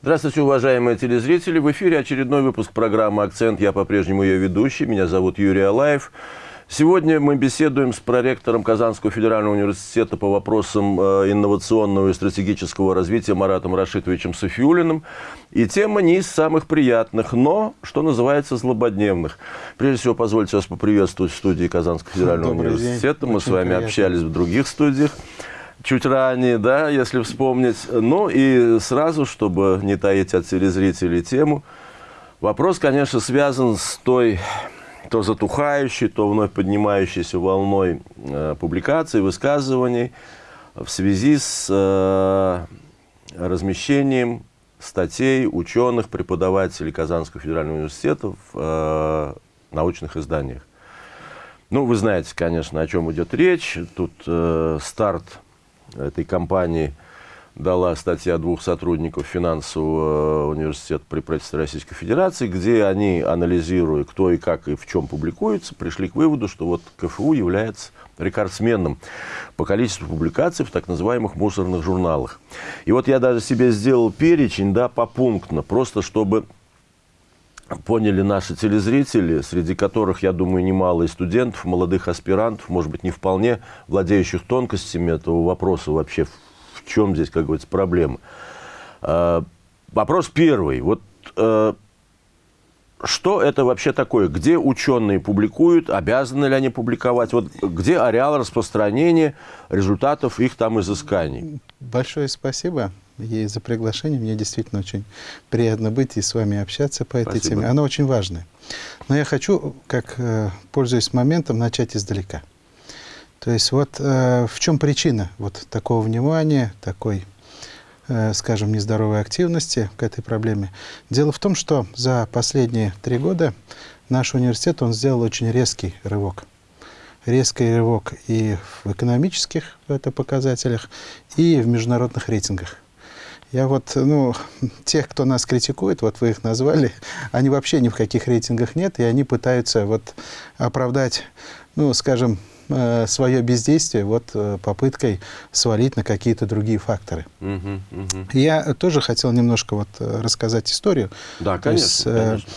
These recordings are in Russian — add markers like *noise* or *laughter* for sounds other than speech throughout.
Здравствуйте, уважаемые телезрители. В эфире очередной выпуск программы «Акцент». Я по-прежнему ее ведущий. Меня зовут Юрий Алаев. Сегодня мы беседуем с проректором Казанского федерального университета по вопросам э, инновационного и стратегического развития Маратом Рашитовичем Софиулиным. И тема не из самых приятных, но, что называется, злободневных. Прежде всего, позвольте вас поприветствовать в студии Казанского федерального Добрый университета. день. Мы Очень с вами приятно. общались в других студиях чуть ранее, да, если вспомнить. Ну и сразу, чтобы не таить от телезрителей тему, вопрос, конечно, связан с той то затухающей, то вновь поднимающейся волной э, публикаций, высказываний в связи с э, размещением статей ученых, преподавателей Казанского федерального университета в э, научных изданиях. Ну, вы знаете, конечно, о чем идет речь. Тут э, старт этой кампании дала статья двух сотрудников финансового э, университета при правительстве Российской Федерации, где они, анализируя, кто и как и в чем публикуется, пришли к выводу, что вот КФУ является рекордсменом по количеству публикаций в так называемых мусорных журналах. И вот я даже себе сделал перечень, да, попунктно, просто чтобы поняли наши телезрители, среди которых, я думаю, немало и студентов, молодых аспирантов, может быть, не вполне владеющих тонкостями этого вопроса вообще, в чем здесь, как говорится, проблема. А, Вопрос первый. Вот э, что это вообще такое? Где ученые публикуют? Обязаны ли они публиковать? Вот где ареал распространения результатов их там изысканий? Большое спасибо ей за приглашение. Мне действительно очень приятно быть и с вами общаться по этой Спасибо. теме. Она очень важная. Но я хочу, как э, пользуясь моментом, начать издалека. То есть вот э, в чем причина вот такого внимания, такой, э, скажем, нездоровой активности к этой проблеме? Дело в том, что за последние три года наш университет, он сделал очень резкий рывок. Резкий рывок и в экономических это показателях, и в международных рейтингах. Я вот, ну, тех, кто нас критикует, вот вы их назвали, *laughs* они вообще ни в каких рейтингах нет, и они пытаются вот оправдать, ну, скажем, э, свое бездействие вот э, попыткой свалить на какие-то другие факторы. Мгм, мгм. Я тоже хотел немножко вот э, рассказать историю. Да, То есть, конечно. э, конечно.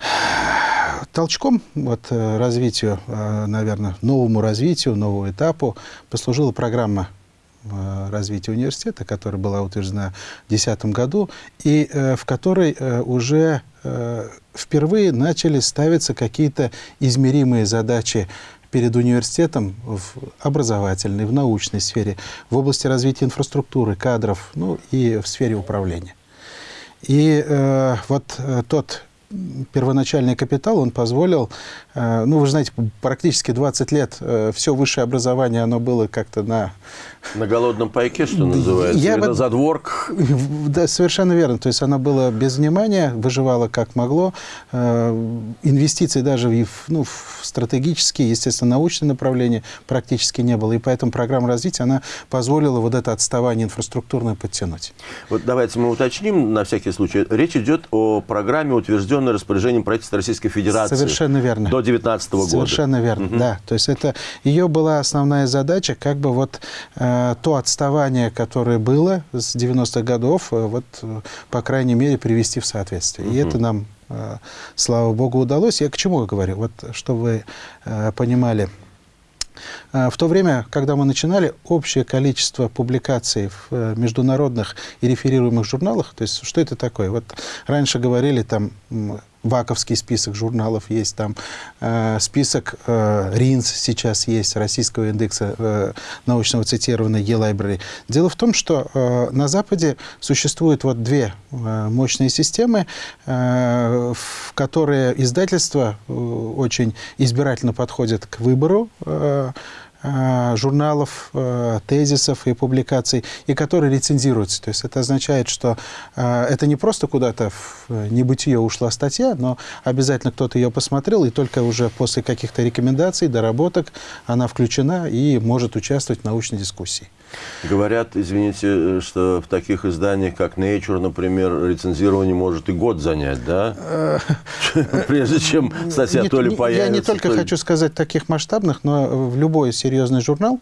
*sighs* Толчком вот, развитию, наверное, новому развитию, новому этапу послужила программа развития университета, которая была утверждена в 2010 году, и э, в которой э, уже э, впервые начали ставиться какие-то измеримые задачи перед университетом в образовательной, в научной сфере, в области развития инфраструктуры, кадров, ну и в сфере управления. И э, вот э, тот первоначальный капитал, он позволил, э, ну, вы же знаете, практически 20 лет э, все высшее образование, оно было как-то на... На голодном пайке, что называется, Я бы- на задворках. *laughs* Да, совершенно верно. То есть оно было без внимания, выживало как могло. Э, Инвестиций даже в, ну, в стратегические, естественно, научные направления практически не было. И поэтому программа развития, она позволила вот это отставание инфраструктурное подтянуть. Вот давайте мы уточним на всякий случай. Речь идет о программе, утвержденной распоряжением правительства Российской Федерации Совершенно верно. до 2019 года. Совершенно верно, да. То есть это ее была основная задача, как бы вот э, то отставание, которое было с 90-х годов, э, вот, э, по крайней мере, привести в соответствие. И это нам, э, слава богу, удалось. Я к чему говорю? Вот, чтобы вы э, понимали. Э, В то время, когда мы начинали, общее количество публикаций в э, международных и реферируемых журналах, то есть что это такое? Вот раньше говорили там м, ВАКовский список журналов есть, там э, список э, РИНС сейчас есть, Российского индекса э, научного цитирования e-library. Дело в том, что э, на Западе существуют вот две э, мощные системы, э, в которые издательства э, очень избирательно подходят к выбору э, журналов, э, тезисов и публикаций, и которые рецензируются. То есть это означает, что э, это не просто куда-то в э, небытие ушла статья, но обязательно кто-то ее посмотрел, и только уже после каких-то рекомендаций, доработок она включена и может участвовать в научной дискуссии. Говорят, извините, что в таких изданиях, как Nature, например, рецензирование может и год занять, да? Прежде чем статья то ли появится. Я не только хочу сказать таких масштабных, но в любой серьезный журнал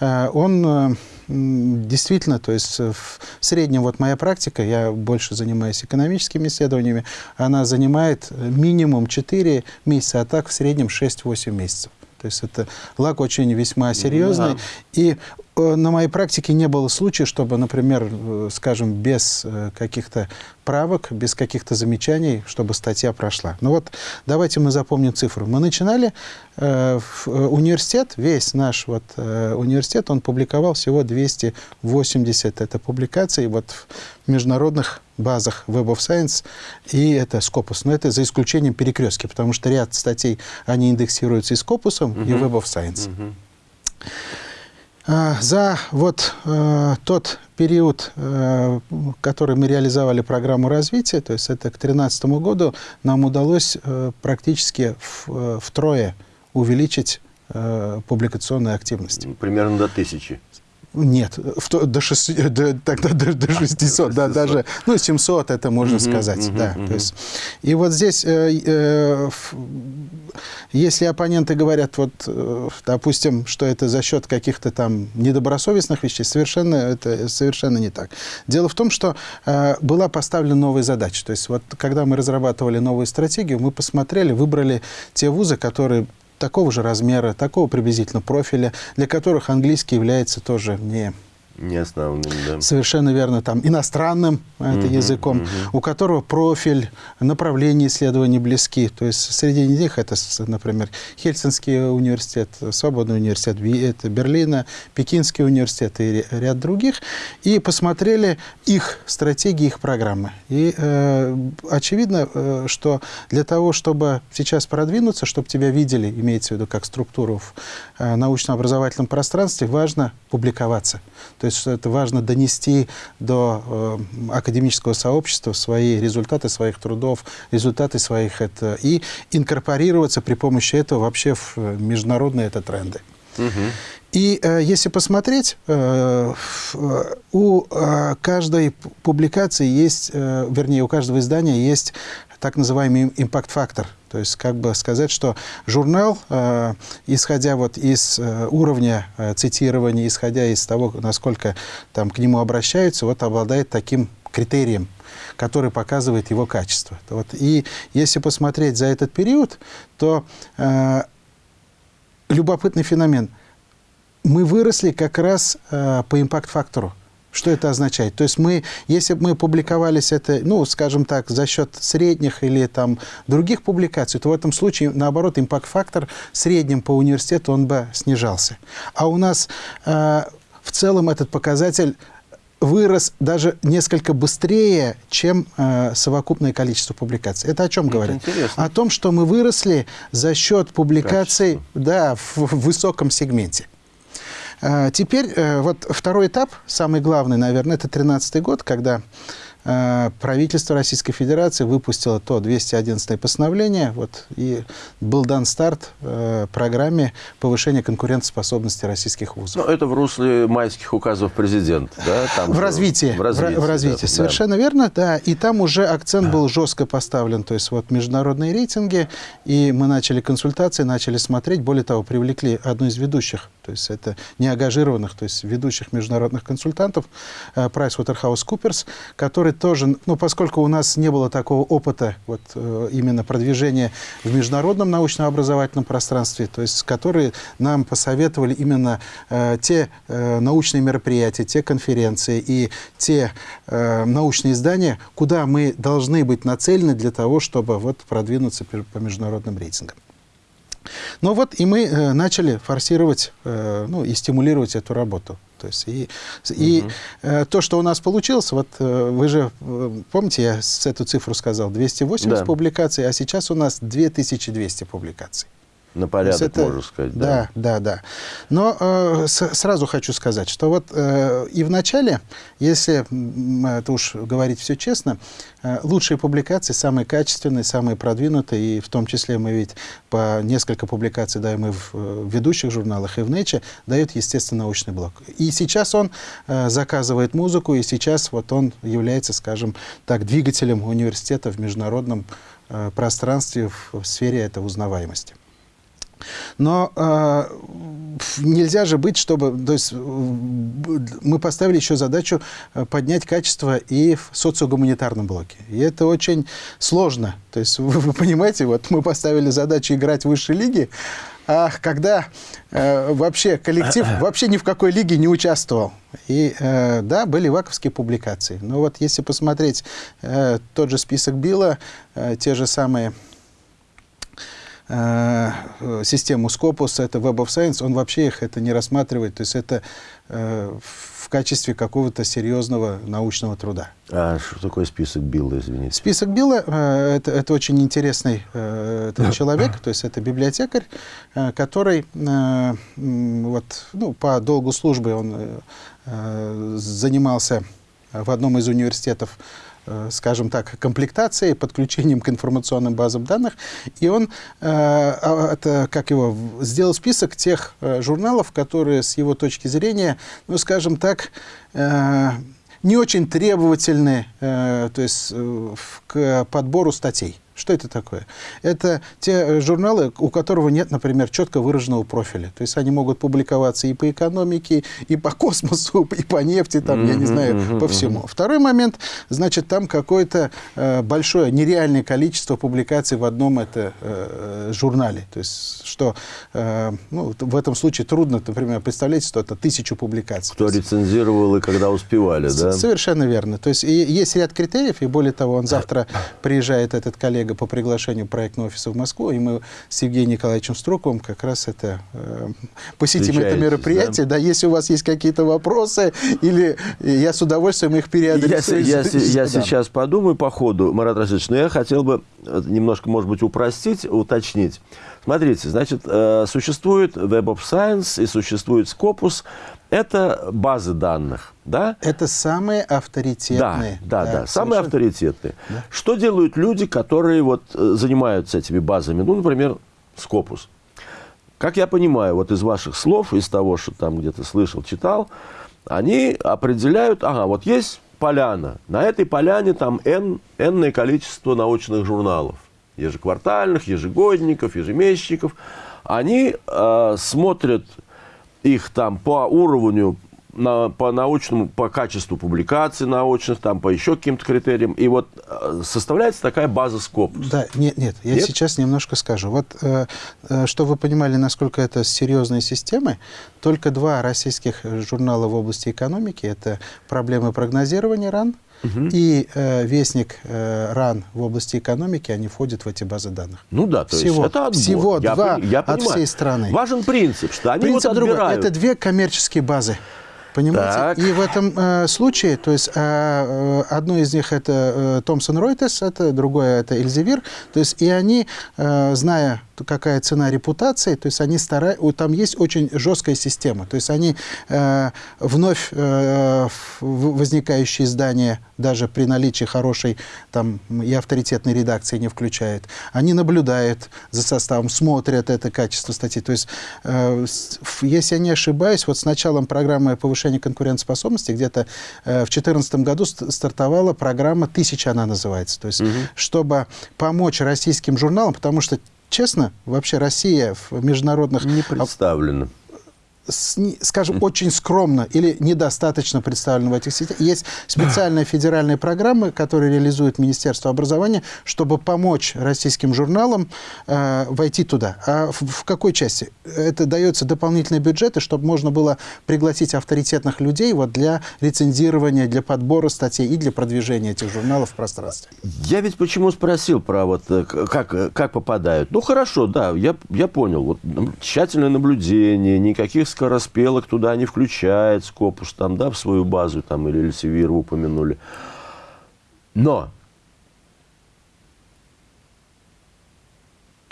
э, он э, действительно, то есть в среднем вот моя практика, я больше занимаюсь экономическими исследованиями, она занимает минимум 4 месяца, а так в среднем 6-8 месяцев. То есть это лак очень весьма серьезный. Да. И Э, на моей практике не было случая, чтобы, например, э, скажем, без э, каких-то правок, без каких-то замечаний, чтобы статья прошла. Ну вот давайте мы запомним цифру. Мы начинали э, университет, весь наш вот, э, университет, он публиковал всего 280 это публикаций вот в международных базах Web of Science и это Scopus. Но это за исключением перекрестки, потому что ряд статей, они индексируются и Scopus, uh -huh. и Web of Science. Uh -huh. А, за вот э, тот период, э, который мы реализовали программу развития, то есть это к 2013 году, нам удалось э, практически в, втрое увеличить публикационную активность. Примерно до тысячи. Нет, в, до, 6, до, тогда до, до 600, да, даже, ну, 700 это можно сказать, да. То есть, и вот здесь, э, э, если оппоненты говорят, вот, э, допустим, что это за счет каких-то там недобросовестных вещей, совершенно, это совершенно не так. Дело в том, что э, была поставлена новая задача. То есть, вот, когда мы разрабатывали новую стратегию, мы посмотрели, выбрали те вузы, которые такого же размера, такого приблизительно профиля, для которых английский является тоже не не основным, да. Совершенно верно, там иностранным это угу, языком, угу. у которого профиль, направление исследований близки. То есть среди них это, например, Хельсинский университет, Свободный университет это Берлина, Пекинский университет и ряд других. И посмотрели их стратегии, их программы. И э, очевидно, э, что для того, чтобы сейчас продвинуться, чтобы тебя видели, имеется в виду как структуру в э, научно-образовательном пространстве, важно публиковаться. То есть это важно донести до э, академического сообщества свои результаты своих трудов, результаты своих это, и инкорпорироваться при помощи этого вообще в э, международные это тренды. Угу. И э, если посмотреть, э, э, у э, каждой публикации есть, э, вернее, у каждого издания есть так называемый импакт-фактор. То есть, как бы сказать, что журнал, э, исходя вот из э, уровня э, цитирования, исходя из того, насколько там к нему обращаются, вот обладает таким критерием, который показывает его качество. Вот. И если посмотреть за этот период, то э, любопытный феномен. Мы выросли как раз э, по импакт-фактору. Что это означает? То есть мы, если бы мы публиковались это, ну, скажем так, за счет средних или там других публикаций, то в этом случае, наоборот, импакт-фактор средним по университету он бы снижался. А у нас э, в целом этот показатель вырос даже несколько быстрее, чем э, совокупное количество публикаций. Это о чем говорит? Интересно. О том, что мы выросли за счет публикаций да, в, в высоком сегменте. А, теперь э, вот второй этап, самый главный, наверное, это 2013 год, когда правительство Российской Федерации выпустило то 211 постановление, вот, и был дан старт э, программе повышения конкурентоспособности российских вузов. Ну, это в русле майских указов президента, да? Там в, развитии, в развитии. В, развитии, да, совершенно да. верно, да. И там уже акцент был жестко поставлен, то есть вот международные рейтинги, и мы начали консультации, начали смотреть, более того, привлекли одну из ведущих, то есть это неангажированных, то есть ведущих международных консультантов, э, PricewaterhouseCoopers, который тоже, ну, поскольку у нас не было такого опыта вот, э, именно продвижения в международном научно-образовательном пространстве, то есть которые нам посоветовали именно э, те э, научные мероприятия, те конференции и те э, научные издания, куда мы должны быть нацелены для того, чтобы вот, продвинуться по международным рейтингам. Ну вот и мы э, начали форсировать э, ну, и стимулировать эту работу. То есть и, и э, то, что у нас получилось, вот э, вы же э, помните, я с эту цифру сказал, 280 да. публикаций, а сейчас у нас 2200 публикаций. На порядок, это, можно сказать. Да, да, да. да. Но э, с, сразу хочу сказать, что вот э, и в начале, если это уж говорить все честно, э, лучшие публикации, самые качественные, самые продвинутые, и в том числе мы ведь по несколько публикаций даем и в, э, в ведущих журналах, и в Nature, дает, естественно, научный блок. И сейчас он э, заказывает музыку, и сейчас вот он является, скажем так, двигателем университета в международном э, пространстве в, в сфере этой узнаваемости. Но э, нельзя же быть, чтобы... То есть мы поставили еще задачу э, поднять качество и в социогуманитарном блоке. И это очень сложно. То есть *laughs* вы, вы понимаете, вот мы поставили задачу играть в высшей лиге, а когда э, вообще коллектив *coughs* вообще ни в какой лиге не участвовал. И э, да, были ваковские публикации. Но вот если посмотреть э, тот же список Билла, э, те же самые Э, систему Scopus, это Web of Science, он вообще их это не рассматривает, то есть это э, в качестве какого-то серьезного научного труда. А что такое список Билла, извините? Список Билла э, это, это очень интересный э, это человек, то есть это библиотекарь, э, который э, вот, ну, по долгу службы он э, занимался в одном из университетов Э, скажем так, комплектацией, подключением к информационным базам данных. И он, э, а, это, как его, сделал список тех э, журналов, которые с его точки зрения, ну, скажем так, не очень требовательны то есть, к подбору статей. Что это такое? Это те э, журналы, у которого нет, например, четко выраженного профиля. То есть они могут публиковаться и по экономике, и по *laughs* космосу, и по нефти, там, я не знаю, по всему. Второй момент, значит, там какое-то э, большое, нереальное количество публикаций в одном это э, журнале. То есть что, э, ну, в этом случае трудно, например, представлять, что это тысячу публикаций. Кто рецензировал и когда успевали, да? Совершенно верно. То есть и, есть ряд критериев, и более того, он завтра приезжает, этот коллега, коллега по приглашению проектного офиса в Москву, и мы с Евгением Николаевичем Строковым как раз это э, посетим это мероприятие. Да? да, если у вас есть какие-то вопросы, или я с удовольствием их переадресую. Я, я, я, сейчас подумаю по ходу, Марат Расидович, но я хотел бы э, немножко, может быть, упростить, уточнить. Смотрите, значит, э, существует Web of Science и существует Scopus. Это базы данных, да? Это самые авторитетные. Да, да, да, да самые авторитетные. Да. Что делают люди, которые вот э, занимаются этими базами? Ну, например, Scopus. Как я понимаю, вот из ваших слов, из того, что там где-то слышал, читал, они определяют, ага, вот есть поляна, на этой поляне там n, n количество научных журналов ежеквартальных, ежегодников, ежемесячников, они э, смотрят их там по уровню, на, по научному, по качеству публикаций научных, там по еще каким-то критериям. И вот э, составляется такая база Scopus. Да, нет, нет, я нет? сейчас немножко скажу. Вот, э, э, чтобы вы понимали, насколько это серьезные системы, только два российских журнала в области экономики, это «Проблемы прогнозирования РАН», Угу. И э, вестник э, РАН в области экономики, они входят в эти базы данных. Ну да, то всего, есть это отбор. Всего я, два я от всей страны. Важен принцип, что они принцип вот отбирают. Другой. Это две коммерческие базы. Понимаете? Так. И в этом э, случае, то есть э, э одно из них это Томпсон Ройтес, это другое это Эльзевир, то есть и они, э, зная какая цена репутации, то есть они стараются, там есть очень жесткая система, то есть они э, вновь э, возникающие издания, даже при наличии хорошей там и авторитетной редакции не включают, они наблюдают за составом, смотрят это качество статьи, то есть э, если я не ошибаюсь, вот с началом программы повышения конкурентоспособности где-то э, в 2014 году стартовала программа «Тысяча» она называется, то есть угу. чтобы помочь российским журналам, потому что честно, вообще Россия в международных... Не представлена скажем, очень скромно или недостаточно представлена в этих сетях. Есть специальные федеральные программы, которые реализует Министерство образования, чтобы помочь российским журналам э, войти туда. А в, в какой части? Это дается дополнительные бюджеты, чтобы можно было пригласить авторитетных людей вот для рецензирования, для подбора статей и для продвижения этих журналов в пространстве. Я ведь почему спросил про вот э, как, как попадают. Ну, хорошо, да, я, я понял. Вот тщательное наблюдение, никаких скороспелок туда не включает, Скопус там, да, в свою базу, там, или Эльсевир упомянули. Но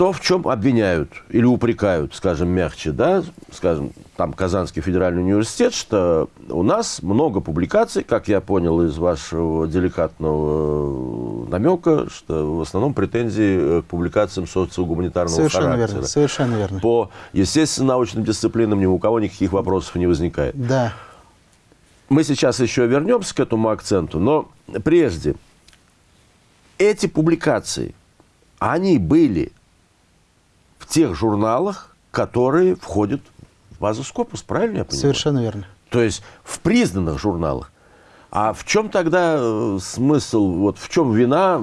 то, в чем обвиняют или упрекают, скажем, мягче, да, скажем, там Казанский федеральный университет, что у нас много публикаций, как я понял из вашего деликатного намека, что в основном претензии к публикациям социогуманитарного совершенно характера. Верно, совершенно верно. По естественно-научным дисциплинам ни у кого никаких вопросов не возникает. Да. Мы сейчас еще вернемся к этому акценту, но прежде эти публикации, они были в тех журналах, которые входят в базу Скопус, правильно я понимаю? Совершенно верно. То есть в признанных журналах. А в чем тогда э, смысл, вот в чем вина,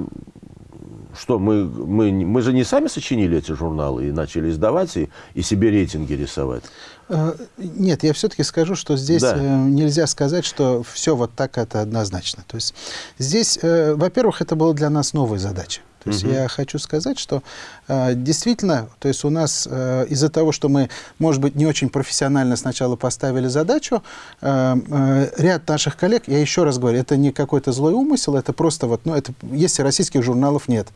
что мы, мы, мы же не сами сочинили эти журналы и начали издавать и, и себе рейтинги рисовать? Э, нет, я все-таки скажу, что здесь Да. э, нельзя сказать, что все вот так это однозначно. То есть здесь, во-первых, это была для нас новая задача. То есть я хочу сказать, что э, действительно, то есть у нас э, из-за того, что мы, может быть, не очень профессионально сначала поставили задачу, э, э, ряд наших коллег, я еще раз говорю, это не какой-то злой умысел, это просто вот, ну, это, если российских журналов нет,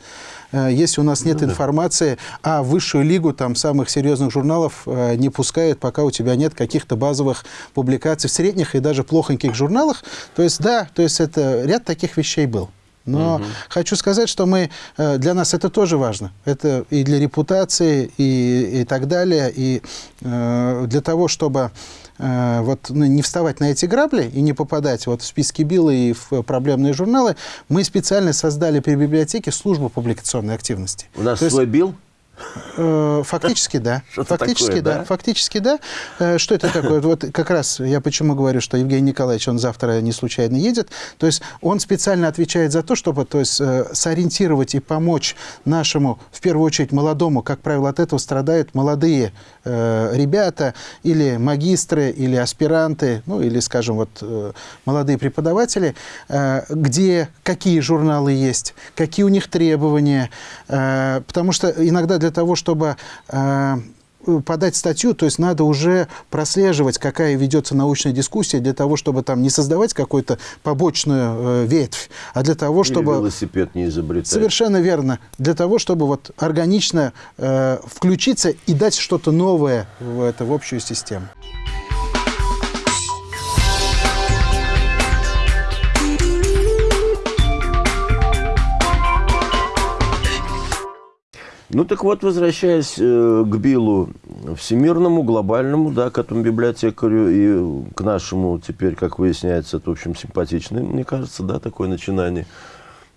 э, если у нас нет информации, а высшую лигу там самых серьезных журналов э, не пускают, пока у тебя нет каких-то базовых публикаций в средних и даже плохоньких журналах, то есть да, то есть это ряд таких вещей был. Но хочу сказать, что мы, э, для нас это тоже важно. Это и для репутации, и, и так далее. И э, для того, чтобы э, вот, ну, не вставать на эти грабли и не попадать вот в списки Билла и в проблемные журналы, мы специально создали при библиотеке службу публикационной активности. У нас То есть, свой бил? Э, Фактически да. *laughs* Фактически такое, да. да? Фактически да. Э, Что это такое? Вот как раз я почему говорю, что Евгений Николаевич, он завтра не случайно едет. То есть он специально отвечает за то, чтобы то есть, э, сориентировать и помочь нашему, в первую очередь, молодому, как правило, от этого страдают молодые э, ребята или магистры, или аспиранты, ну или, скажем, вот э, молодые преподаватели, э, где какие журналы есть, какие у них требования, э, потому что иногда для того, чтобы э, подать статью, то есть надо уже прослеживать, какая ведется научная дискуссия, для того, чтобы там не создавать какую-то побочную э, ветвь, а для того, Или чтобы... велосипед не изобретать? Совершенно верно. Для того, чтобы вот органично э, включиться и дать что-то новое в, это, в общую систему. Ну так вот, возвращаясь э, к Биллу всемирному, глобальному, да, к этому библиотекарю и к нашему теперь, как выясняется, это, в общем, симпатичное, мне кажется, да, такое начинание.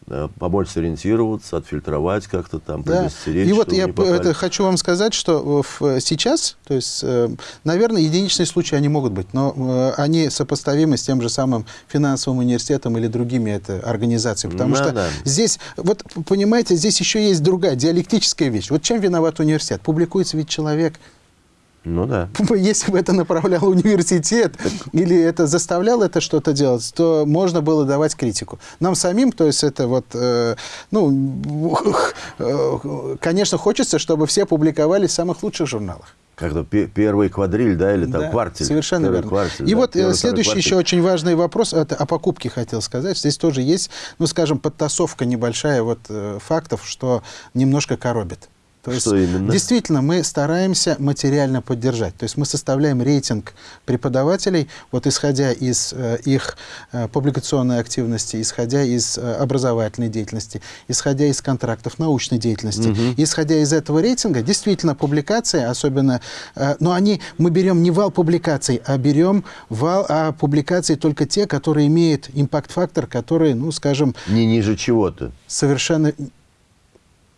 Э, помочь сориентироваться, отфильтровать как-то там, Да. предостеречь, И вот я это хочу вам сказать, что в- сейчас, то есть, э, наверное, единичные случаи они могут быть, но э, они сопоставимы с тем же самым финансовым университетом или другими это, организациями. Потому Да, что да. здесь, вот понимаете, здесь еще есть другая диалектическая вещь. Вот чем виноват университет? Публикуется ведь человек, Ну да. *laughs* если бы это направлял университет или это заставлял это что-то делать, то можно было давать критику. Нам самим, то есть это вот, э, ну, *laughs* э, конечно, хочется, чтобы все публиковались в самых лучших журналах. Как-то пе- первый квадриль, да, или там Да, квартель. Совершенно верно. квартель, И да, вот э, первый, следующий еще очень важный вопрос, это о покупке хотел сказать. Здесь тоже есть, ну, скажем, подтасовка небольшая вот э, фактов, что немножко коробит. То есть, Что именно? Действительно, мы стараемся материально поддержать. То есть мы составляем рейтинг преподавателей, вот исходя из э, их э, публикационной активности, исходя из э, образовательной деятельности, исходя из контрактов научной деятельности. Исходя из этого рейтинга, действительно, публикации, особенно, э, но они, мы берем не вал публикаций, а берем вал, а публикации только те, которые имеют импакт-фактор, который, ну, скажем, Не ниже чего-то. совершенно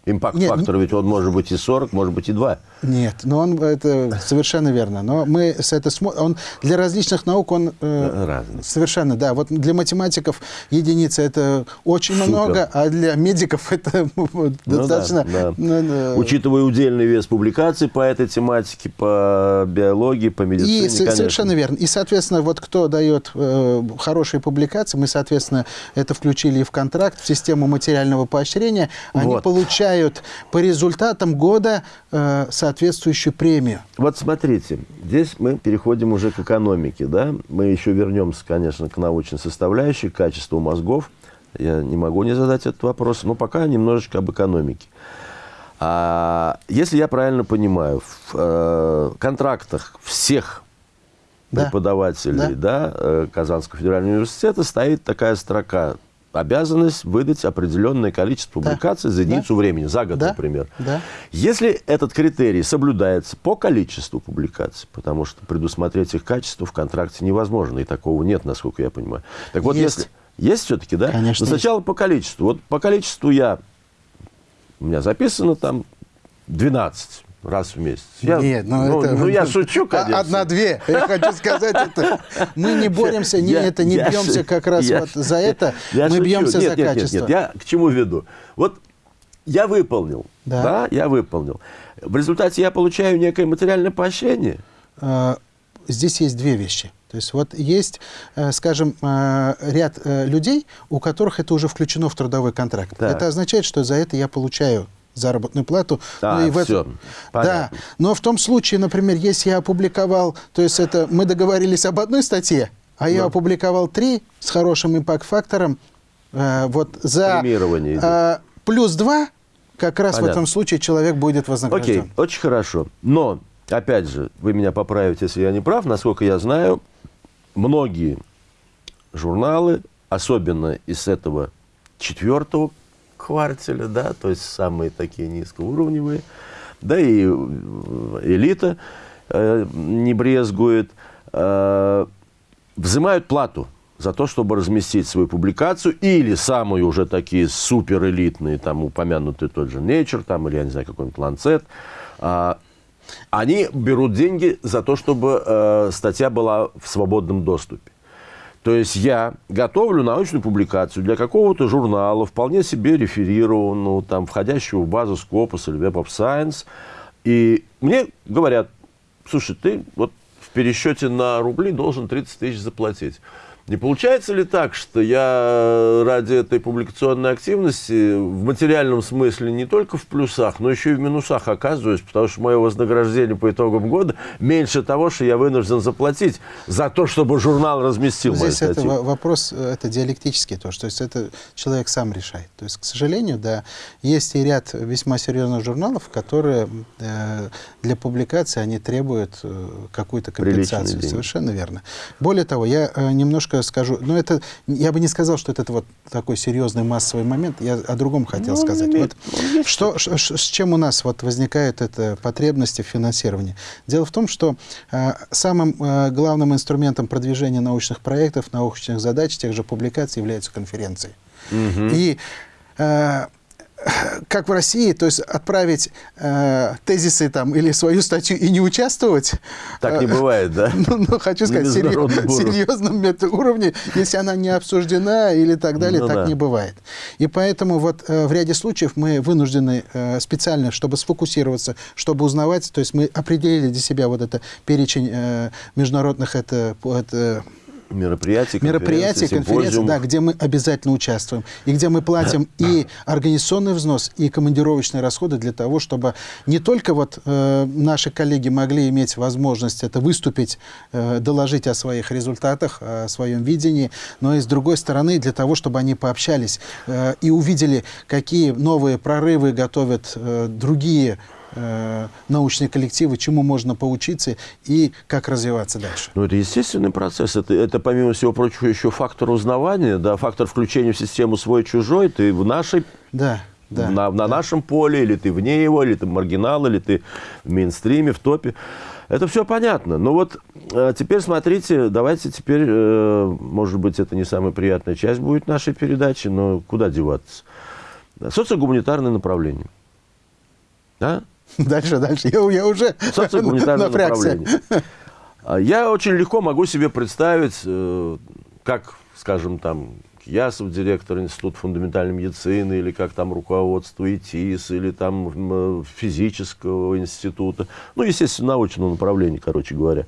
Импакт-фактор, ведь он может быть и 40, может быть и 2. Нет, но он это совершенно верно. Но мы с это смо- он для различных наук он э, Разный. совершенно да. Вот для математиков единица это очень Супер. много, а для медиков это *laughs* Ну достаточно. да, да. ну, да. Учитывая удельный вес публикаций по этой тематике, по биологии, по медицине, И конечно. совершенно верно. И, соответственно, вот кто дает э, хорошие публикации, мы, соответственно, это включили и в контракт, в систему материального поощрения. Они Вот. получают по результатам года э, соответствующую премию. Вот смотрите, здесь мы переходим уже к экономике, да? Мы еще вернемся, конечно, к научной составляющей, к качеству мозгов. Я не могу не задать этот вопрос, но пока немножечко об экономике. А если я правильно понимаю, в э, контрактах всех Да. преподавателей да. э, Казанского федерального университета стоит такая строка обязанность выдать определенное количество Да. публикаций за Да. единицу времени, за год, Да. например. Да. Если этот критерий соблюдается по количеству публикаций, потому что предусмотреть их качество в контракте невозможно, и такого нет, насколько я понимаю. Так вот, Есть. если... Есть все-таки, да? Конечно, Но сначала по количеству. Вот по количеству я... У меня записано там 12 раз в месяц. Я- Нет, ну, ну, это... ну, я шучу, А- *laughs* конечно. Одна-две. Я хочу сказать это. Мы не боремся, не, Я- это, не я бьемся как раз я вот за это. я мы шучу. бьемся нет, за нет, нет, качество. Нет, я к чему веду? Вот я выполнил, Да. да. я выполнил. В результате я получаю некое материальное поощрение. Э, Здесь есть две вещи. То есть вот есть, э, скажем, э, ряд э, людей, у которых это уже включено в трудовой контракт. Так. Это означает, что за это я получаю заработную плату. А, Ну и в этом- понятно. Да, но в том случае, например, если я опубликовал, то есть это мы договорились об одной статье, а я Да. опубликовал три с хорошим импакт-фактором, э, вот за э, плюс два, как раз в Понятно. этом случае человек будет Окей, вознагражден. очень хорошо. Но, опять же, вы меня поправите, если я не прав, насколько я знаю, многие журналы, особенно из этого четвертого квартеля, да, то есть самые такие низкоуровневые, да и э, элита э, не брезгует, э, взимают плату за то, чтобы разместить свою публикацию, или самые уже такие суперэлитные, там упомянутый тот же Nature, там, или я не знаю, какой-нибудь Lancet, а, они берут деньги за то, чтобы э, статья была в свободном доступе. То есть я готовлю научную публикацию для какого-то журнала, вполне себе реферированного, там, входящего в базу Scopus или Web of Science. И мне говорят, слушай, ты вот в пересчете на рубли должен 30 тысяч заплатить. Не получается ли так, что я ради этой публикационной активности в материальном смысле не только в плюсах, но еще и в минусах оказываюсь, потому что мое вознаграждение по итогам года меньше того, что я вынужден заплатить за то, чтобы журнал разместил мою Здесь это вопрос, э, это диалектический тоже, то есть это человек сам решает. То есть, к сожалению, да, есть и ряд весьма серьезных журналов, которые э, для публикации они требуют э, какую-то компенсацию. Совершенно верно. Более того, я э, немножко скажу, но это, я бы не сказал, что это вот такой серьезный массовый момент, я о другом хотел Ну, сказать. имеет- Вот есть что, ш- с чем у нас вот возникают это потребности в финансировании? Дело в том, что э, самым э, главным инструментом продвижения научных проектов, научных задач, тех же публикаций являются конференции. И э, как в России, то есть отправить э, тезисы там или свою статью и не участвовать. Так не э, бывает, да? *laughs* Ну, ну, хочу сказать, серьез- серьезном уровне, если она не обсуждена или так далее, Ну так да. не бывает. И поэтому вот э, в ряде случаев мы вынуждены э, специально, чтобы сфокусироваться, чтобы узнавать, то есть мы определили для себя вот это перечень э, международных это, это Мероприятия, мероприятий, конференций, да, где мы обязательно участвуем, и где мы платим *clears throat* и организационный взнос, и командировочные расходы для того, чтобы не только вот э, наши коллеги могли иметь возможность это выступить, э, доложить о своих результатах, о своем видении, но и с другой стороны для того, чтобы они пообщались э, и увидели, какие новые прорывы готовят э, другие э, научные коллективы, чему можно поучиться и как развиваться дальше. Ну, это естественный процесс. Это, это, помимо всего прочего, еще фактор узнавания, да, фактор включения в систему свой-чужой. Ты в нашей, Да, да. на, на нашем поле, или ты вне его, или ты маргинал, или ты в мейнстриме, в топе. Это все понятно. Но вот э, теперь смотрите, давайте теперь, э, может быть, это не самая приятная часть будет нашей передачи, но куда деваться? Социогуманитарное направление. Да? *laughs* Дальше, дальше. Я, я уже социогуманитарное *laughs* направление. А Я очень легко могу себе представить, э, как, скажем, там, Ясов, директор Института фундаментальной медицины, или как там руководство ИТИС, или там м, физического института, ну, естественно, научного направления, короче говоря,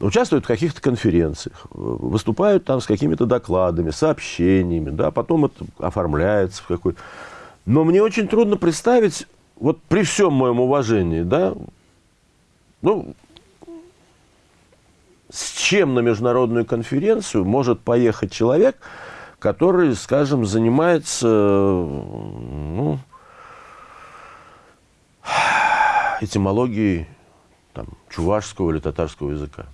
участвуют в каких-то конференциях, э, выступают там с какими-то докладами, сообщениями, да, потом это оформляется в какой Но мне очень трудно представить, вот при всем моем уважении, да, ну, с чем на международную конференцию может поехать человек, который, скажем, занимается ну, этимологией там, чувашского или татарского языка.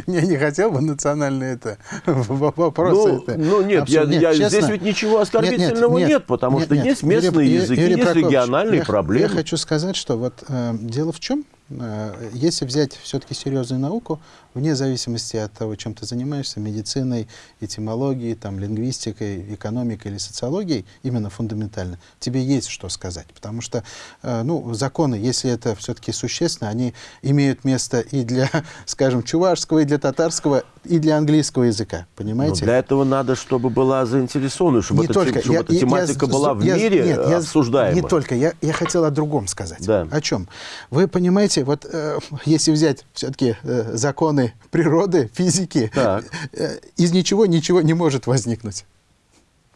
*laughs* Я не хотел бы национальные это *laughs* вопросы. Ну, это ну нет, я, нет я, здесь ведь ничего оскорбительного нет, нет, нет потому нет, что нет, есть местные Юрий, языки, Юрий есть региональные я, проблемы. Я хочу сказать, что вот э, дело в чем? Э, если взять все-таки серьезную науку, вне зависимости от того, чем ты занимаешься, медициной, этимологией, там, лингвистикой, экономикой или социологией, именно фундаментально, тебе есть что сказать. Потому что э, ну, законы, если это все-таки существенно, они имеют место и для, *laughs* скажем, чувашского, и для татарского, и для английского языка. Понимаете? Но для этого надо, чтобы была заинтересована, чтобы, не эта, только. чтобы я, эта тематика я, была в я, мире нет, обсуждаема. Я, не только. Я, я хотел о другом сказать. Да. О чем? Вы понимаете, вот э, если взять все-таки э, законы природы, физики, так. э, из ничего ничего не может возникнуть.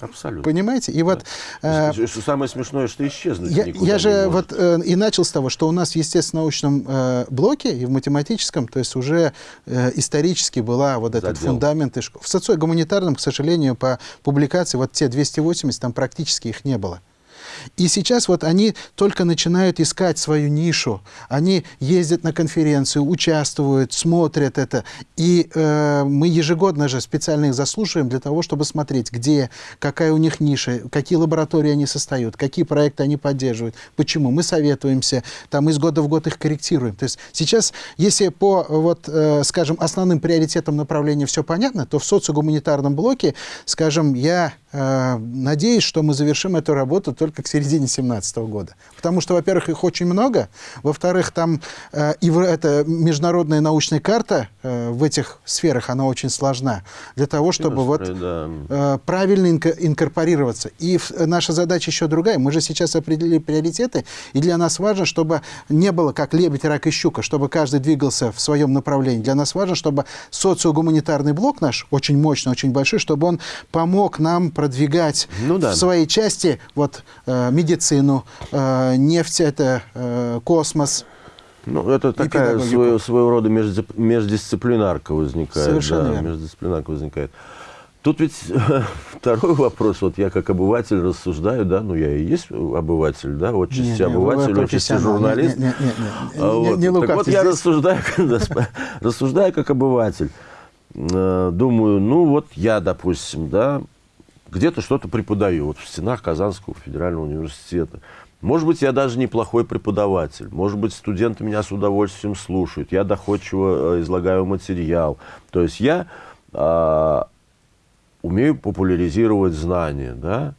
Абсолютно. Понимаете? И вот... Э, что самое смешное, что исчезнуть Я, я же вот э, и начал с того, что у нас в естественно-научном э, блоке и в математическом, то есть уже э, исторически была вот этот Задел. фундамент. В социогуманитарном, к сожалению, по публикации, вот те 280, там практически их не было. И сейчас вот они только начинают искать свою нишу. Они ездят на конференцию, участвуют, смотрят это. И э, мы ежегодно же специально их заслушиваем для того, чтобы смотреть, где, какая у них ниша, какие лаборатории они состоят, какие проекты они поддерживают, почему. Мы советуемся, там из года в год их корректируем. То есть сейчас, если по, вот, э, скажем, основным приоритетам направления все понятно, то в социогуманитарном блоке, скажем, я надеюсь, что мы завершим эту работу только к середине 2017 года. Потому что, во-первых, их очень много, во-вторых, там э, это международная научная карта э, в этих сферах, она очень сложна, для того, чтобы вот, да. э, правильно инко инкорпорироваться. И в, наша задача еще другая. Мы же сейчас определили приоритеты, и для нас важно, чтобы не было как лебедь, рак и щука, чтобы каждый двигался в своем направлении. Для нас важно, чтобы социогуманитарный блок наш, очень мощный, очень большой, чтобы он помог нам продвигать ну, да. в своей части вот, э, Э, медицину, э, нефть, это э, космос. Ну, это такая своего, своего рода междисциплинарка возникает. Совершенно да, верно. Междисциплинарка возникает. Тут ведь *laughs* второй вопрос, вот я как обыватель рассуждаю, да, ну я и есть обыватель, да, отчасти обыватель, отчасти журналист. Нет, нет, нет, нет, а вот. не, не так вот я рассуждаю, *laughs* рассуждаю как обыватель. Думаю, ну вот я, допустим, да, где-то что-то преподаю, вот в стенах Казанского федерального университета. Может быть, я даже неплохой преподаватель. Может быть, студенты меня с удовольствием слушают. Я доходчиво э, излагаю материал. То есть я э, умею популяризировать знания, да?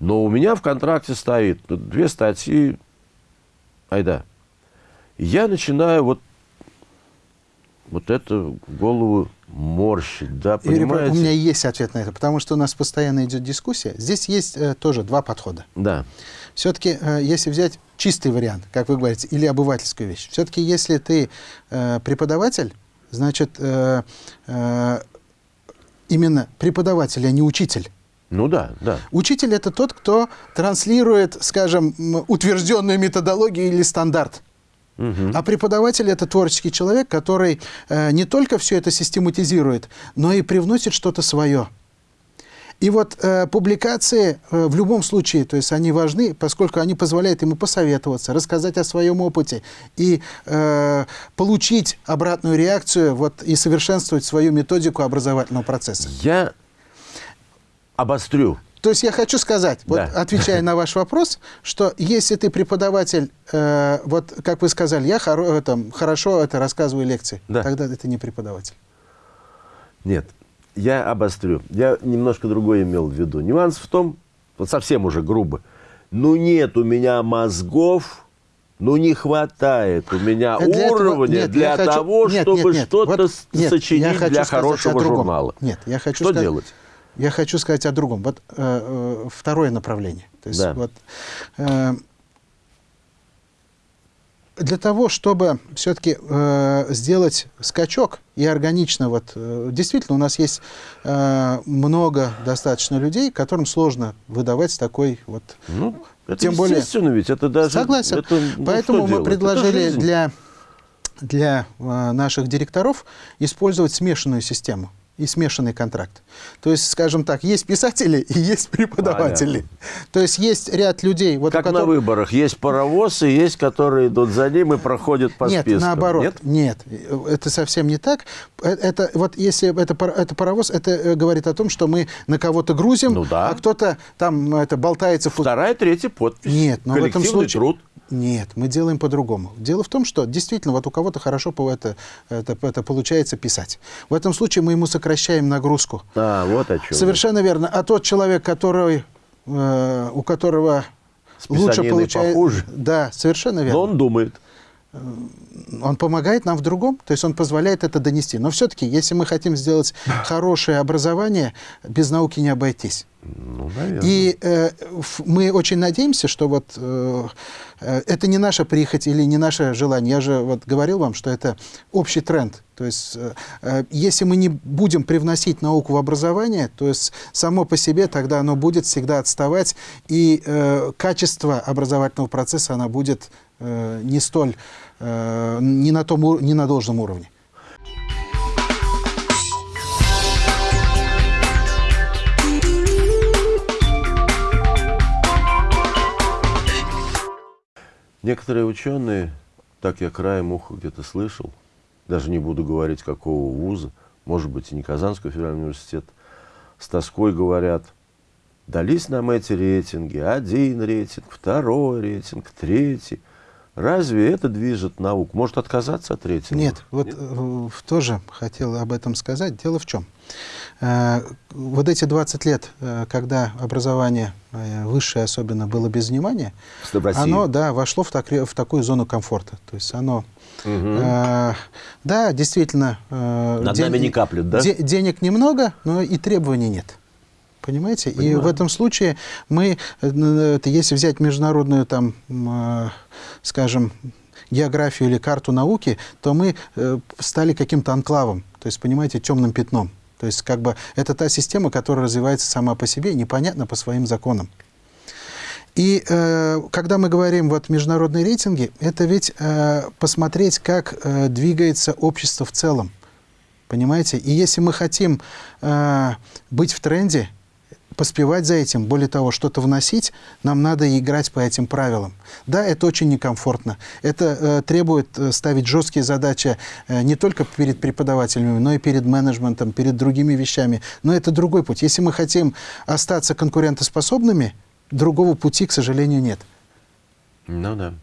Но у меня в контракте стоит две статьи, айда. я начинаю вот, вот это в голову морщить, да, понимаете? Юрий, у меня есть ответ на это, потому что у нас постоянно идет дискуссия. Здесь есть э, тоже два подхода. Да. Все-таки, э, если взять чистый вариант, как вы говорите, или обывательскую вещь, все-таки если ты э, преподаватель, значит, э, э, именно преподаватель, а не учитель. Ну да, да. Учитель – это тот, кто транслирует, скажем, утвержденную методологию или стандарт. А преподаватель – это творческий человек, который э, не только все это систематизирует, но и привносит что-то свое. И вот э, публикации э, в любом случае, то есть они важны, поскольку они позволяют ему посоветоваться, рассказать о своем опыте и э, получить обратную реакцию вот, и совершенствовать свою методику образовательного процесса. Я обострю то есть я хочу сказать, да. вот, отвечая на ваш вопрос, что если ты преподаватель, э, вот как вы сказали, я хоро, э, там, хорошо это рассказываю лекции, да. тогда это не преподаватель. Нет, я обострю. Я немножко другое имел в виду. Нюанс в том, вот совсем уже грубо, ну нет у меня мозгов, ну не хватает у меня для уровня этого, нет, для того, хочу, чтобы что-то вот, сочинить для хорошего журнала. Нет, я хочу Что сказать, делать? Я хочу сказать о другом. Вот э, э, второе направление. То есть, да. вот, э, для того, чтобы все-таки э, сделать скачок и органично, вот, э, действительно, у нас есть э, много достаточно людей, которым сложно выдавать такой вот... Ну, это Тем более, ведь, это даже... Согласен. Это, ну, Поэтому мы предложили для, для э, наших директоров использовать смешанную систему и смешанный контракт. То есть, скажем так, есть писатели и есть преподаватели. Понятно. То есть есть ряд людей... Вот как которых... на выборах. Есть паровоз и есть, которые идут за ним и проходят по нет, спискам. Наоборот, нет, нет, это совсем не так. Э, это, вот если это, это паровоз, это э, говорит о том, что мы на кого-то грузим, ну, да. а кто-то там это болтается... Вторая, третья подпись. Нет, но в этом случае... труд. Нет, мы делаем по-другому. Дело в том, что действительно вот у кого-то хорошо это, это, это получается писать. В этом случае мы ему сокращаем нагрузку. А, вот о чем. Совершенно верно. А тот человек, который, э, у которого лучше получается... Похуже. Да, совершенно верно. Но он думает. Э, он помогает нам в другом, то есть он позволяет это донести. Но все-таки, если мы хотим сделать хорошее образование, без науки не обойтись. Ну, И э, мы очень надеемся, что вот э, э, это не наша прихоть или не наше желание. Я же вот говорил вам, что это общий тренд. То есть э, э, если мы не будем привносить науку в образование, то есть само по себе тогда оно будет всегда отставать, и э, качество образовательного процесса оно будет э, не столь, э, не, на том, не на должном уровне. Некоторые ученые, так я краем уха где-то слышал, даже не буду говорить, какого вуза, может быть, и не Казанского федерального университета, с тоской говорят, дались нам эти рейтинги, один рейтинг, второй рейтинг, третий. Разве это движет науку? Может отказаться от рейтинга? Нет, вот Нет? Э, тоже хотел об этом сказать. Дело в чем? Э, вот эти 20 лет, э, когда образование высшее особенно было без внимания, оно да, вошло в, так, в такую зону комфорта. То есть оно... Угу. Э, да, действительно... Э, Над ден... нами не каплют, да? Де денег немного, но и требований нет. Понимаете? Понимаю. И в этом случае мы, если взять международную, там, скажем, географию или карту науки, то мы стали каким-то анклавом, то есть, понимаете, темным пятном. То есть как бы это та система, которая развивается сама по себе, непонятно по своим законам. И э, когда мы говорим вот международные рейтинги, это ведь э, посмотреть, как э, двигается общество в целом. Понимаете? И если мы хотим э, быть в тренде, поспевать за этим, более того, что-то вносить, нам надо играть по этим правилам. Да, это очень некомфортно. Это э, требует э, ставить жесткие задачи э, не только перед преподавателями, но и перед менеджментом, перед другими вещами. Но это другой путь. Если мы хотим остаться конкурентоспособными, другого пути, к сожалению, нет. Ну да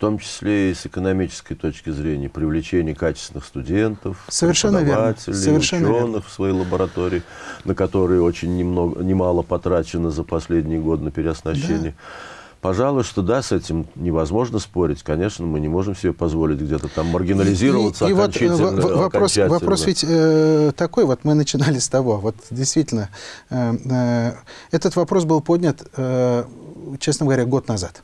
том числе и с экономической точки зрения, привлечение качественных студентов, Совершенно преподавателей, верно. Совершенно ученых верно. в свои лаборатории, на которые очень немного, немало потрачено за последний год на переоснащение. Да. Пожалуй, что да, с этим невозможно спорить. Конечно, мы не можем себе позволить где-то там маргинализироваться и, и, окончательно. Вот, вопрос, вопрос ведь э, такой, вот мы начинали с того, вот действительно, э, э, этот вопрос был поднят, э, честно говоря, год назад.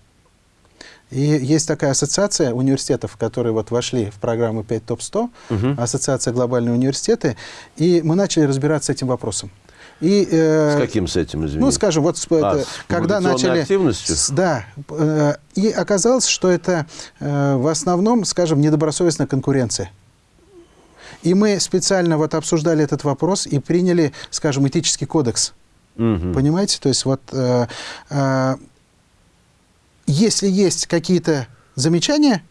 И есть такая ассоциация университетов, которые вот вошли в программу 5 ТОП-100, угу. ассоциация глобальные университеты, и мы начали разбираться с этим вопросом. И, э, с каким с этим, извините? Ну, скажем, вот а, это, когда начали... активностью? С, да. Э, и оказалось, что это э, в основном, скажем, недобросовестная конкуренция. И мы специально вот обсуждали этот вопрос и приняли, скажем, этический кодекс. Угу. Понимаете? То есть вот... Э, э, если есть какие-то замечания,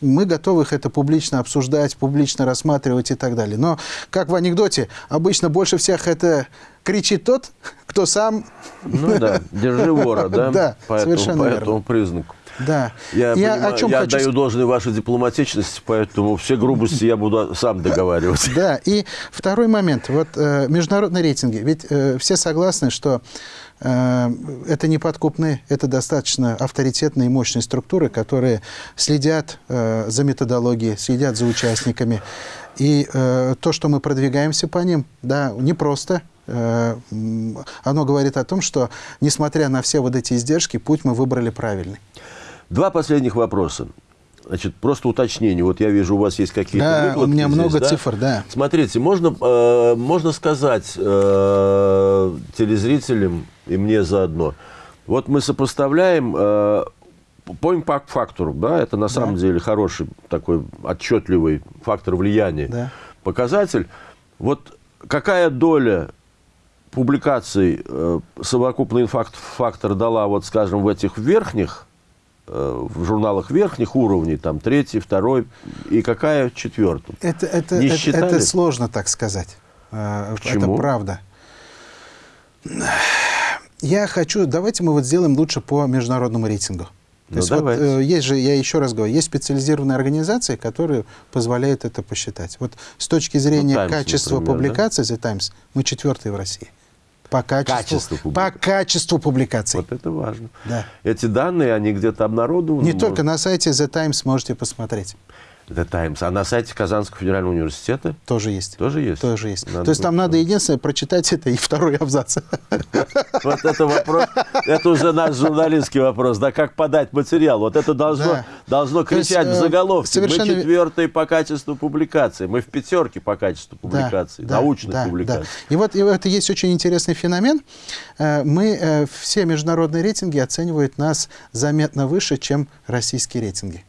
мы готовы их это публично обсуждать, публично рассматривать и так далее. Но, как в анекдоте, обычно больше всех это кричит тот, кто сам... Ну да, держи вора, да? *laughs* Да, совершенно По этому признаку. Да. Я, я, понимаю, о чем я хочу... даю должное вашей дипломатичности, поэтому все грубости я буду сам договариваться. Да, и второй момент. Вот э, международные рейтинги. Ведь э, все согласны, что Э, это неподкупные, это достаточно авторитетные и мощные структуры, которые следят э, за методологией, следят за участниками. И э, то, что мы продвигаемся по ним, да, непросто. Оно говорит о том, что, несмотря на все вот эти издержки, путь мы выбрали правильный. Два последних вопроса. Значит, просто уточнение. Вот я вижу, у вас есть какие-то Да, у меня здесь, много да? цифр, да. Смотрите, можно, э, можно сказать э, телезрителям и мне заодно. Вот мы сопоставляем э, по импакт-фактору, да, это на самом да. деле хороший такой отчетливый фактор влияния, да. показатель. Вот какая доля публикаций э, совокупный факт, фактор дала, вот, скажем, в этих верхних, в журналах верхних уровней, там, третий, второй, и какая четвертый? Это, это, Не это, считали? это сложно так сказать. Э, Почему? Это правда. Я хочу, давайте мы вот сделаем лучше по международному рейтингу. То Ну, есть вот, э, есть же, я еще раз говорю, есть специализированные организации, которые позволяют это посчитать. Вот с точки зрения Times, качества например, публикаций The Times мы четвертые в России. По качеству, Качество по качеству публикаций. Вот это важно. Да. Эти данные, они где-то обнародованы? Не может, только на сайте The Times можете посмотреть. The Times. А на сайте Казанского федерального университета Тоже есть. тоже есть? Тоже есть. Надо То есть там надо единственное прочитать это и второй абзац. *laughs* Вот это вопрос, это уже наш журналистский вопрос, да, как подать материал. Вот это должно, должно кричать в э, заголовке. совершенно Мы ве- четвертые по качеству публикации, мы в пятерке по качеству публикаций, Да, научных публикаций. И вот и это есть очень интересный феномен. Э, Мы, э, все международные рейтинги оценивают нас заметно выше, чем российские рейтинги.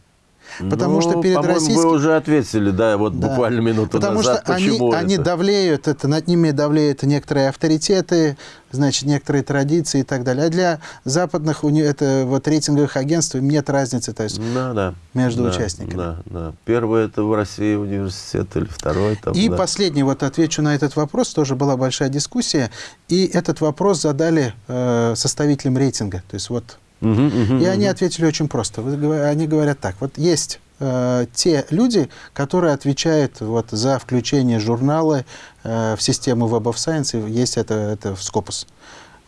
Потому Ну, что перед по-моему, российскими... вы уже ответили, да, вот Да. буквально минуту Потому назад, что они, почему они это. давлеют, это, над ними давлеют некоторые авторитеты, значит, некоторые традиции и так далее. А для западных уни- это, вот, рейтинговых агентств им нет разницы. То есть Да, да. между Да, участниками. Да, да. Первый это в России университет или второй там. И да. последний, вот отвечу на этот вопрос, тоже была большая дискуссия, и этот вопрос задали э, составителям рейтинга. То есть вот, Мгм, мгм, и они ответили очень просто. Они говорят так, вот есть э, те люди, которые отвечают вот за включение журнала э, в систему Web of Science, есть это, это в Scopus.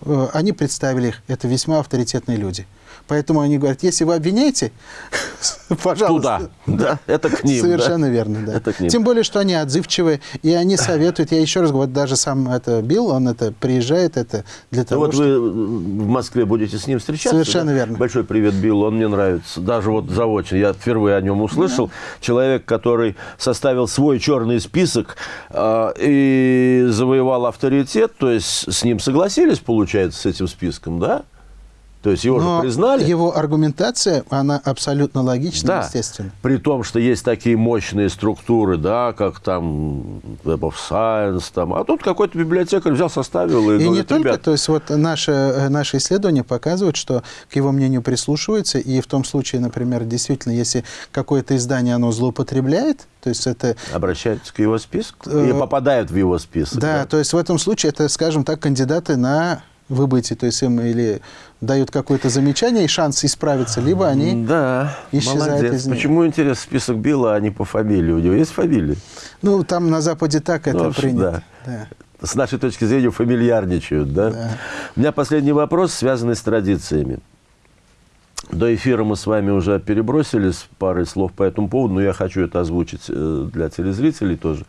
Э, Они представили их, это весьма авторитетные люди. Поэтому они говорят, если вы обвиняете, *laughs* пожалуйста. Туда, да, это к ним. да. Совершенно верно, да. Это к ним. Тем более, что они отзывчивы, и они советуют. Я еще раз говорю, вот даже сам это Билл, он это приезжает это для Ну того, вот чтобы... вы в Москве будете с ним встречаться. Совершенно да? верно. Большой привет Биллу, он мне нравится. Даже вот заочно, я впервые о нем услышал. Человек, который составил свой черный список э, и завоевал авторитет, то есть с ним согласились, получается, с этим списком, да? То есть его Но же признали. его аргументация, она абсолютно логична, Да, естественно. при том, что есть такие мощные структуры, да, как там Web of Science, там, а тут какой-то библиотекарь взял, составил и, И не говорит, только, «Ребят, то есть вот наше, э, наши исследования показывают, что к его мнению прислушиваются, и в том случае, например, действительно, если какое-то издание, оно злоупотребляет, то есть это обращаются к его списку Э, и попадают в его список. Да, то есть в этом случае это, скажем так, кандидаты на выбытие, то есть им или дают какое-то замечание и шанс исправиться, либо они, Да, исчезают молодец. из них. Почему, интересно, список Билла, а не по фамилии? У него есть фамилия? ну, там на Западе так это Ну, принято. Да. С нашей точки зрения фамильярничают, да? Да. У меня последний вопрос, связанный с традициями. До эфира мы с вами уже перебросились парой слов по этому поводу, но я хочу это озвучить э, для телезрителей тоже.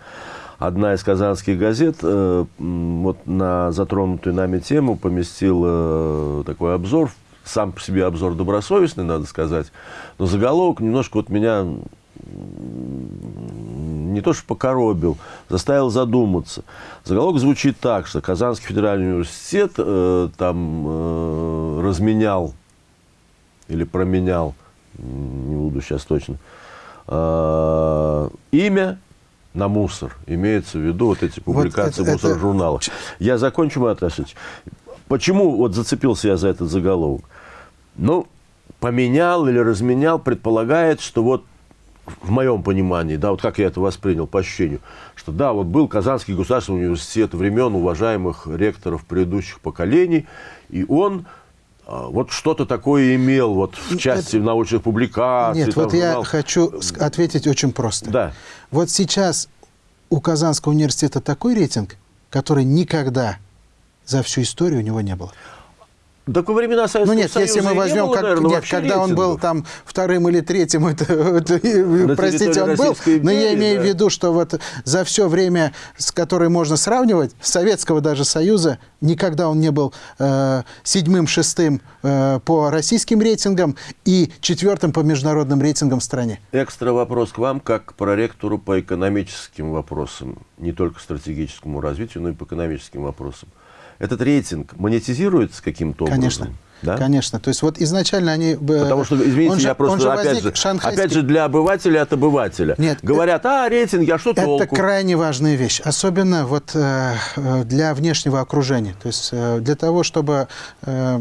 Одна из казанских газет э, вот на затронутую нами тему поместила э, такой обзор, сам по себе обзор добросовестный, надо сказать, но заголовок немножко вот меня не то что покоробил, заставил задуматься. Заголовок звучит так, что Казанский федеральный университет э, там разменял или променял, не буду сейчас точно, имя на мусор. Имеется в виду вот эти публикации это- в мусор-журналах. Я закончу, мой Аташевич. Почему вот зацепился я за этот заголовок? Ну, поменял или разменял, предполагает, что вот в моем понимании, да, вот как я это воспринял по ощущению, что да, вот был Казанский государственный университет времен уважаемых ректоров предыдущих поколений, и он вот что-то такое имел вот в части научных публикаций. Нет, там, вот я журналов. хочу ответить очень просто. Да. Вот сейчас у Казанского университета такой рейтинг, который никогда за всю историю у него не было. Так во времена Советского Ну нет, если Союза мы и не возьем, было, как- наверное, нет, когда он был там вторым или третьим, *laughs* это, это, простите, он был, Российской но я империи, имею в да. виду, что вот за все время, с которое можно сравнивать, Советского даже Союза, никогда он не был э, седьмым, шестым э, по российским рейтингам и четвертым по международным рейтингам в стране. Экстра вопрос к вам, как к проректору по экономическим вопросам, не только стратегическому развитию, но и по экономическим вопросам. Этот рейтинг монетизируется каким-то образом? Конечно. Да? Конечно. То есть вот изначально они... Потому что, извините, же, я просто, же опять, же, шанхайский... опять же, для обывателя от обывателя. Нет, Говорят, а, рейтинги, а что это толку? Это крайне важная вещь, особенно вот э, для внешнего окружения. То есть э, для того, чтобы, э,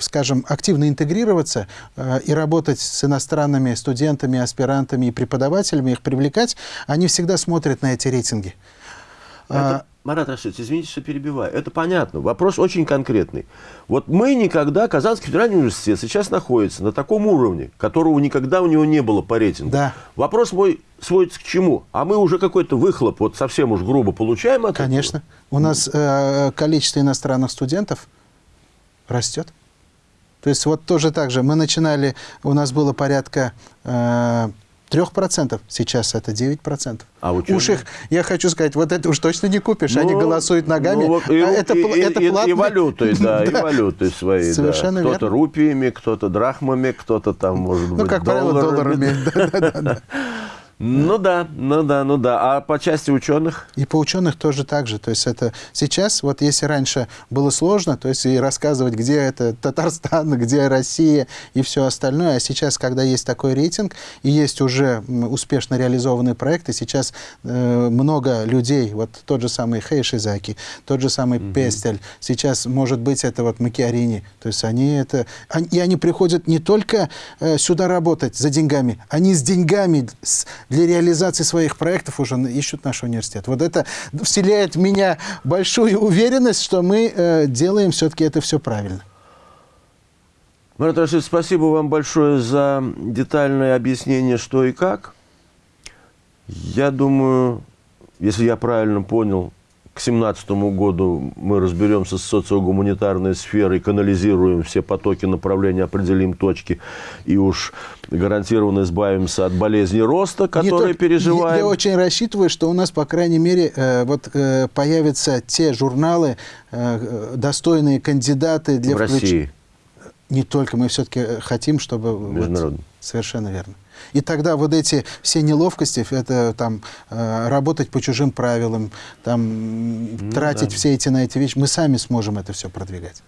скажем, активно интегрироваться э, и работать с иностранными студентами, аспирантами и преподавателями, их привлекать, они всегда смотрят на эти рейтинги. Это, Марат Рашидович, извините, что перебиваю. Это понятно. Вопрос очень конкретный. Вот мы никогда, Казанский федеральный университет сейчас находится на таком уровне, которого никогда у него не было по рейтингу. Да. Вопрос мой сводится к чему? А мы уже какой-то выхлоп, вот совсем уж грубо получаем от Конечно. этого? У нас э, количество иностранных студентов растет. То есть вот тоже так же. Мы начинали, у нас было порядка... Э, 3%, сейчас это 9%. А ученые? Уж их, я хочу сказать, вот это уж точно не купишь, ну, они голосуют ногами. Ну, вот, и, а это, и, это и, платно. и валютой, да, и валютой своей. Совершенно да. Кто-то рупиями, кто-то драхмами, кто-то там, может ну, быть, как правило, долларами. *laughs* *laughs* Ну да, ну да, ну да. А по части ученых? И по ученых тоже так же. То есть это сейчас, вот если раньше было сложно, то есть и рассказывать, где это Татарстан, *laughs* где Россия и все остальное, а сейчас, когда есть такой рейтинг и есть уже успешно реализованные проекты, сейчас э, много людей, вот тот же самый Хейшизаки, тот же самый угу. Пестель, сейчас, может быть, это вот Макиарини, то есть они это... Они, и они приходят не только э, сюда работать за деньгами, они с деньгами, с, для реализации своих проектов уже ищут наш университет. Вот это вселяет в меня большую уверенность, что мы э, делаем все-таки это все правильно. Марат Рашид, спасибо вам большое за детальное объяснение, что и как. Я думаю, если я правильно понял, к 2017 году мы разберемся с социогуманитарной сферой, канализируем все потоки направления, определим точки и уж гарантированно избавимся от болезни роста, которые переживаем. Я, очень рассчитываю, что у нас, по крайней мере, э, вот, э, появятся те журналы, э, достойные кандидаты для В России. Не только, мы все-таки хотим, чтобы... Международно. Вот, совершенно верно. И тогда вот эти все неловкости, это там э, работать по чужим правилам, там ну, тратить да. все эти на эти вещи, мы сами сможем это все продвигать.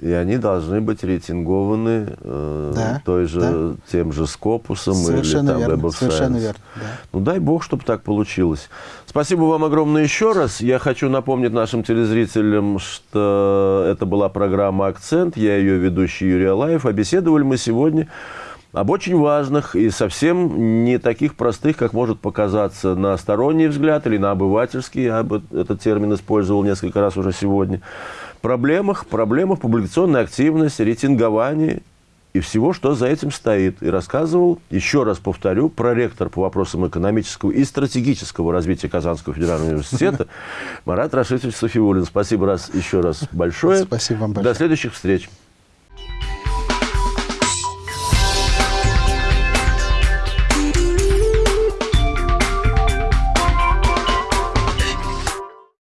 И они должны быть рейтингованы э, да, той же, да. тем же Скопусом совершенно или там верно, Web of Совершенно Science. верно. Да. Ну дай бог, чтобы так получилось. Спасибо вам огромное еще раз. Я хочу напомнить нашим телезрителям, что это была программа «Акцент». Я ее ведущий Юрий Алаев. А беседовали мы сегодня об очень важных и совсем не таких простых, как может показаться на сторонний взгляд или на обывательский, я бы этот термин использовал несколько раз уже сегодня, проблемах, проблемах публикационной активности, рейтингования и всего, что за этим стоит. И рассказывал, еще раз повторю, проректор по вопросам экономического и стратегического развития Казанского федерального университета *laughs* Марат Рашидович Софиулин. Спасибо раз еще раз большое. Спасибо вам большое. До следующих встреч.